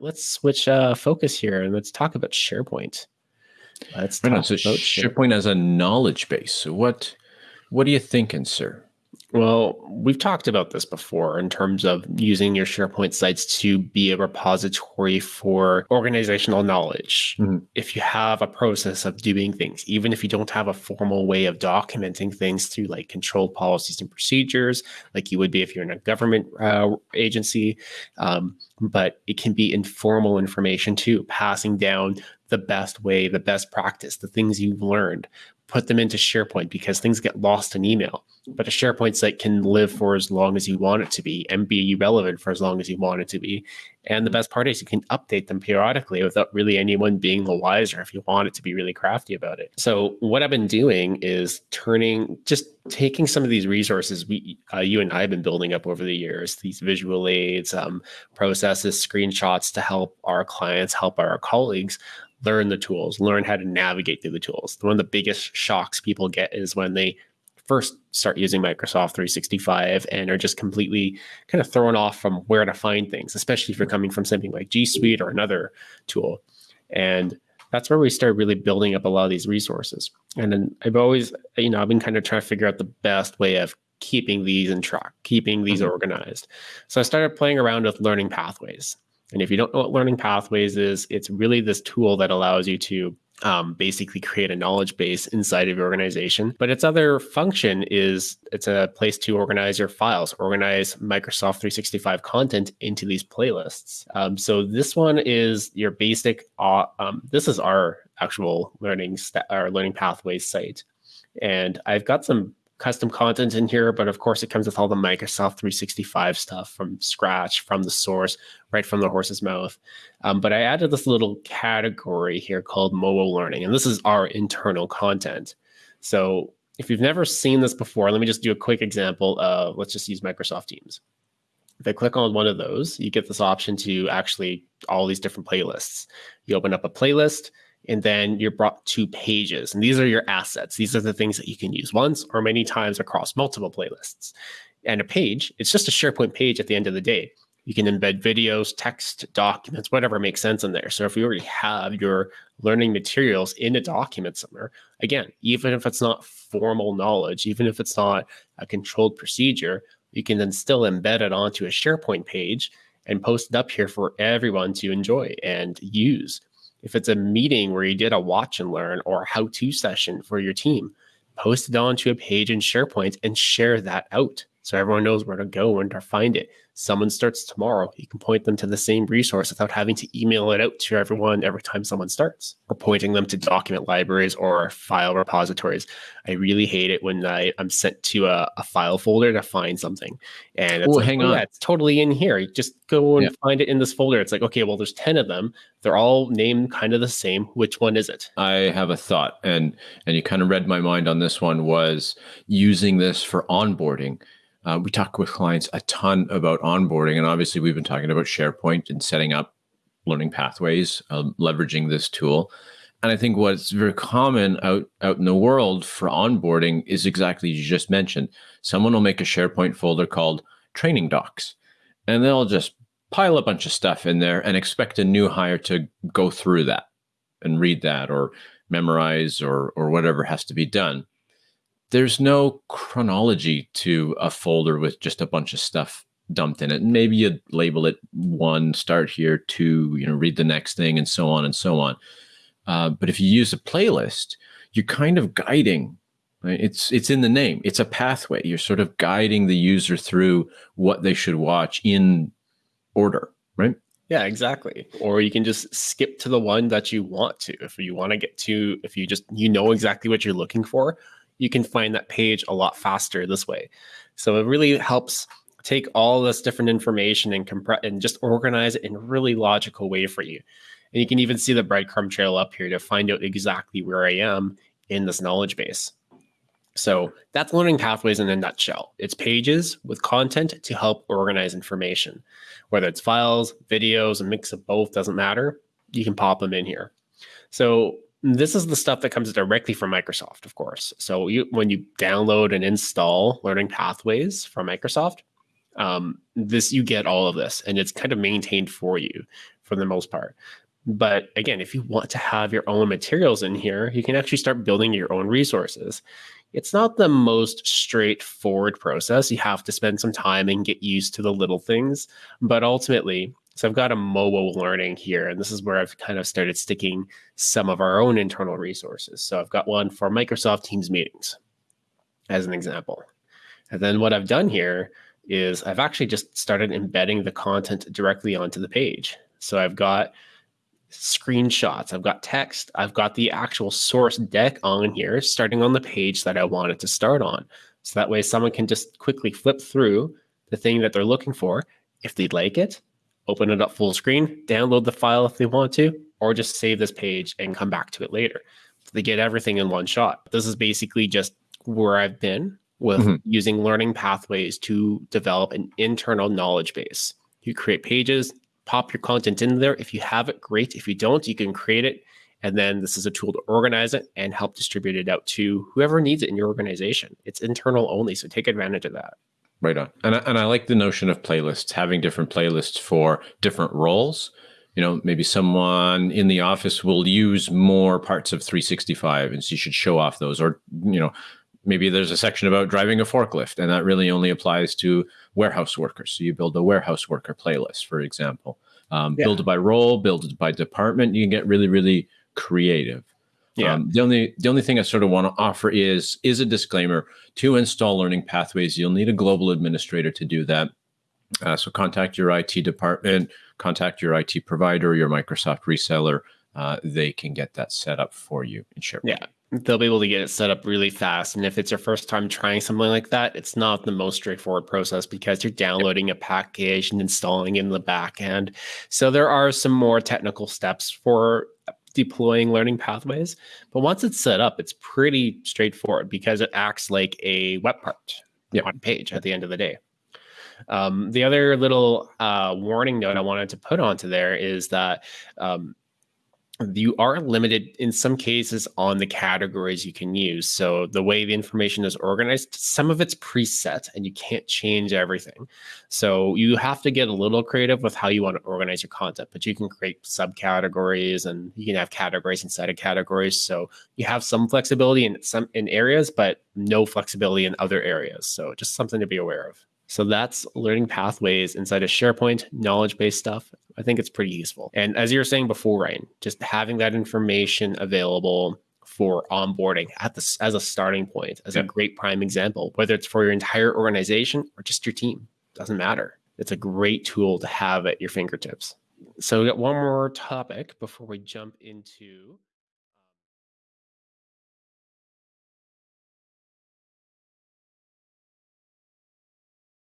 let's switch uh, focus here and let's talk about SharePoint. Let's talk right on, so about SharePoint. SharePoint as a knowledge base. So what what are you thinking, sir? Well, we've talked about this before in terms of using your SharePoint sites to be a repository for organizational knowledge. Mm-hmm. If you have a process of doing things, even if you don't have a formal way of documenting things through like controlled policies and procedures, like you would be if you're in a government uh, agency, um, but it can be informal information too, passing down the best way, the best practice, the things you've learned, put them into SharePoint because things get lost in email. But a SharePoint site can live for as long as you want it to be and be relevant for as long as you want it to be. And the best part is you can update them periodically without really anyone being the wiser if you want it to be really crafty about it. So what I've been doing is turning, just taking some of these resources we, uh, you and I have been building up over the years, these visual aids, um, processes, screenshots to help our clients, help our colleagues learn the tools, learn how to navigate through the tools. One of the biggest shocks people get is when they first start using Microsoft 365 and are just completely kind of thrown off from where to find things, especially if you're coming from something like G Suite or another tool. And that's where we start really building up a lot of these resources. And then I've always, you know, I've been kind of trying to figure out the best way of keeping these in track, keeping these mm-hmm. organized. So I started playing around with learning pathways. And if you don't know what learning pathways is, it's really this tool that allows you to um, basically create a knowledge base inside of your organization. But its other function is it's a place to organize your files, organize Microsoft 365 content into these playlists. Um, so this one is your basic. Uh, um, this is our actual learning st- our learning pathways site, and I've got some custom content in here, but of course it comes with all the Microsoft 365 stuff from scratch, from the source, right from the horse's mouth. Um, but I added this little category here called mobile learning, and this is our internal content. So if you've never seen this before, let me just do a quick example of, let's just use Microsoft Teams. If I click on one of those, you get this option to actually all these different playlists. You open up a playlist, and then you're brought to pages. And these are your assets. These are the things that you can use once or many times across multiple playlists. And a page, it's just a SharePoint page at the end of the day. You can embed videos, text, documents, whatever makes sense in there. So if you already have your learning materials in a document somewhere, again, even if it's not formal knowledge, even if it's not a controlled procedure, you can then still embed it onto a SharePoint page and post it up here for everyone to enjoy and use. If it's a meeting where you did a watch and learn or how to session for your team, post it onto a page in SharePoint and share that out so everyone knows where to go and to find it someone starts tomorrow, you can point them to the same resource without having to email it out to everyone every time someone starts, or pointing them to document libraries or file repositories. I really hate it when I, am sent to a, a, file folder to find something. And it's like, hang oh, on. Yeah, it's totally in here. You just go and yeah. find it in this folder. It's like, okay, well, there's 10 of them. They're all named kind of the same. Which one is it? I have a thought, and and you kind of read my mind on this one was using this for onboarding uh, we talk with clients a ton about onboarding, and obviously we've been talking about SharePoint and setting up learning pathways, um, leveraging this tool. And I think what's very common out out in the world for onboarding is exactly you just mentioned. Someone will make a SharePoint folder called training docs, and they'll just pile a bunch of stuff in there and expect a new hire to go through that and read that or memorize or or whatever has to be done there's no chronology to a folder with just a bunch of stuff dumped in it. Maybe you label it one, start here, two, you know, read the next thing, and so on and so on. Uh, but if you use a playlist, you're kind of guiding. Right? It's it's in the name. It's a pathway. You're sort of guiding the user through what they should watch in order, right? Yeah, exactly. Or you can just skip to the one that you want to. If you want to get to, if you just you know exactly what you're looking for, you can find that page a lot faster this way. So it really helps take all this different information and compress and just organize it in a really logical way for you. And you can even see the breadcrumb trail up here to find out exactly where I am in this knowledge base. So that's learning pathways in a nutshell. It's pages with content to help organize information, whether it's files, videos, a mix of both, doesn't matter. You can pop them in here. So this is the stuff that comes directly from Microsoft, of course. So you, when you download and install Learning Pathways from Microsoft, Um, this you get all of this, and it's kind of maintained for you for the most part. But again, if you want to have your own materials in here, you can actually start building your own resources. It's not the most straightforward process. You have to spend some time and get used to the little things. But ultimately, so I've got a mobile learning here, and this is where I've kind of started sticking some of our own internal resources. So I've got one for Microsoft Teams meetings as an example. And then what I've done here is I've actually just started embedding the content directly onto the page. So I've got screenshots, I've got text, I've got the actual source deck on here, starting on the page that I want it to start on. So that way someone can just quickly flip through the thing that they're looking for. If they'd like it, open it up full screen, download the file if they want to, or just save this page and come back to it later. So they get everything in one shot. This is basically just where I've been with mm-hmm. using learning pathways to develop an internal knowledge base. You create pages, pop your content in there. If you have it, great. If you don't, you can create it. And then this is a tool to organize it and help distribute it out to whoever needs it in your organization. It's internal only, so take advantage of that. Right on. And I, and I like the notion of playlists, having different playlists for different roles. You know, maybe someone in the office will use more parts of 365 and so you should show off those. Or, you know, maybe there's a section about driving a forklift and that really only applies to warehouse workers. So you build a warehouse worker playlist, for example. Um, yeah. Build it by role, build it by department. You can get really, really creative. Yeah. Um, the only the only thing I sort of want to offer is is a disclaimer to install learning pathways. You'll need a global administrator to do that. Uh, so contact your IT department, contact your IT provider, your Microsoft reseller. Uh, they can get that set up for you and share. Yeah, they'll be able to get it set up really fast. And if it's your first time trying something like that, it's not the most straightforward process because you're downloading a package and installing in the back end. So there are some more technical steps for deploying learning pathways. But once it's set up, it's pretty straightforward because it acts like a web part yep. on page at the end of the day. Um, the other little uh, warning note I wanted to put onto there is that um, you are limited in some cases on the categories you can use. So the way the information is organized, some of it's preset and you can't change everything. So you have to get a little creative with how you want to organize your content, but you can create subcategories and you can have categories inside of categories. So you have some flexibility in some in areas, but no flexibility in other areas. So just something to be aware of. So that's learning pathways inside of SharePoint, knowledge based stuff. I think it's pretty useful. And as you were saying before, Ryan, just having that information available for onboarding at this as a starting point, as yeah. a great prime example, whether it's for your entire organization or just your team, doesn't matter. It's a great tool to have at your fingertips. So we got one more topic before we jump into